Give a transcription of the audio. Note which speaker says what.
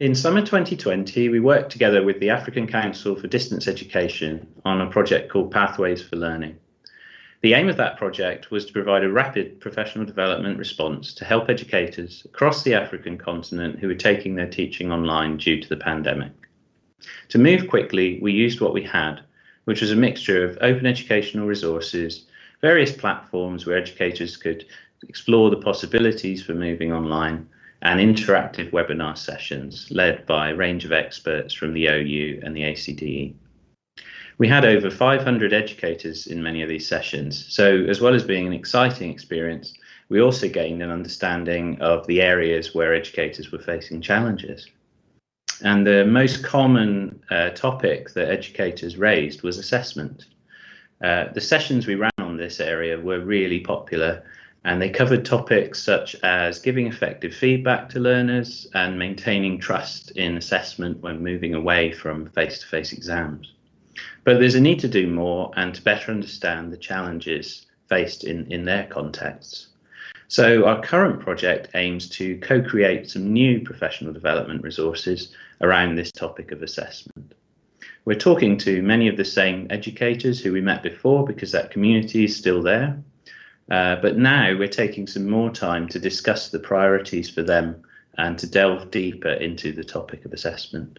Speaker 1: In summer 2020, we worked together with the African Council for Distance Education on a project called Pathways for Learning. The aim of that project was to provide a rapid professional development response to help educators across the African continent who were taking their teaching online due to the pandemic. To move quickly, we used what we had, which was a mixture of open educational resources, various platforms where educators could explore the possibilities for moving online, and interactive webinar sessions led by a range of experts from the OU and the ACDE. We had over 500 educators in many of these sessions, so as well as being an exciting experience, we also gained an understanding of the areas where educators were facing challenges. And the most common uh, topic that educators raised was assessment. Uh, the sessions we ran on this area were really popular and they covered topics such as giving effective feedback to learners and maintaining trust in assessment when moving away from face-to-face exams. But there's a need to do more and to better understand the challenges faced in, in their contexts. So our current project aims to co-create some new professional development resources around this topic of assessment. We're talking to many of the same educators who we met before because that community is still there. Uh, but now we're taking some more time to discuss the priorities for them and to delve deeper into the topic of assessment.